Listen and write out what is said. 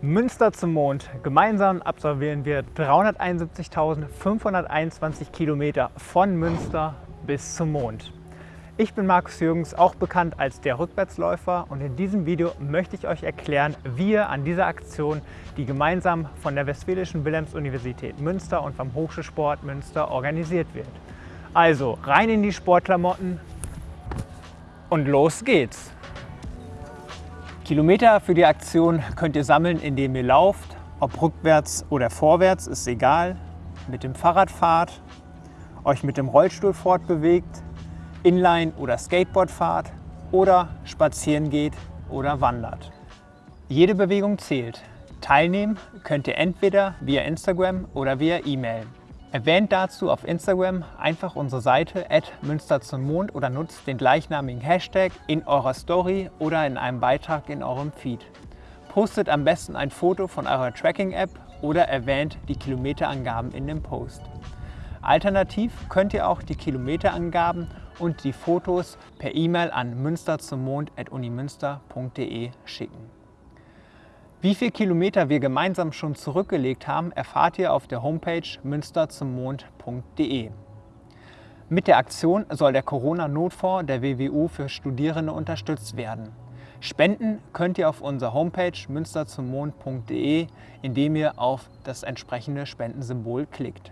Münster zum Mond. Gemeinsam absolvieren wir 371.521 Kilometer von Münster bis zum Mond. Ich bin Markus Jürgens, auch bekannt als der Rückwärtsläufer und in diesem Video möchte ich euch erklären, wie ihr an dieser Aktion, die gemeinsam von der Westfälischen Wilhelms-Universität Münster und vom Hochschulsport Münster organisiert wird. Also rein in die Sportklamotten und los geht's! Kilometer für die Aktion könnt ihr sammeln, indem ihr lauft, ob rückwärts oder vorwärts, ist egal, mit dem Fahrrad fahrt, euch mit dem Rollstuhl fortbewegt, Inline- oder Skateboard fahrt oder spazieren geht oder wandert. Jede Bewegung zählt. Teilnehmen könnt ihr entweder via Instagram oder via E-Mail. Erwähnt dazu auf Instagram einfach unsere Seite Münster zum Mond oder nutzt den gleichnamigen Hashtag in eurer Story oder in einem Beitrag in eurem Feed. Postet am besten ein Foto von eurer Tracking-App oder erwähnt die Kilometerangaben in dem Post. Alternativ könnt ihr auch die Kilometerangaben und die Fotos per E-Mail an münsterzummond.unimünster.de schicken. Wie viele Kilometer wir gemeinsam schon zurückgelegt haben, erfahrt ihr auf der Homepage münsterzummond.de. Mit der Aktion soll der Corona-Notfonds der WWU für Studierende unterstützt werden. Spenden könnt ihr auf unserer Homepage münsterzummond.de, indem ihr auf das entsprechende Spendensymbol klickt.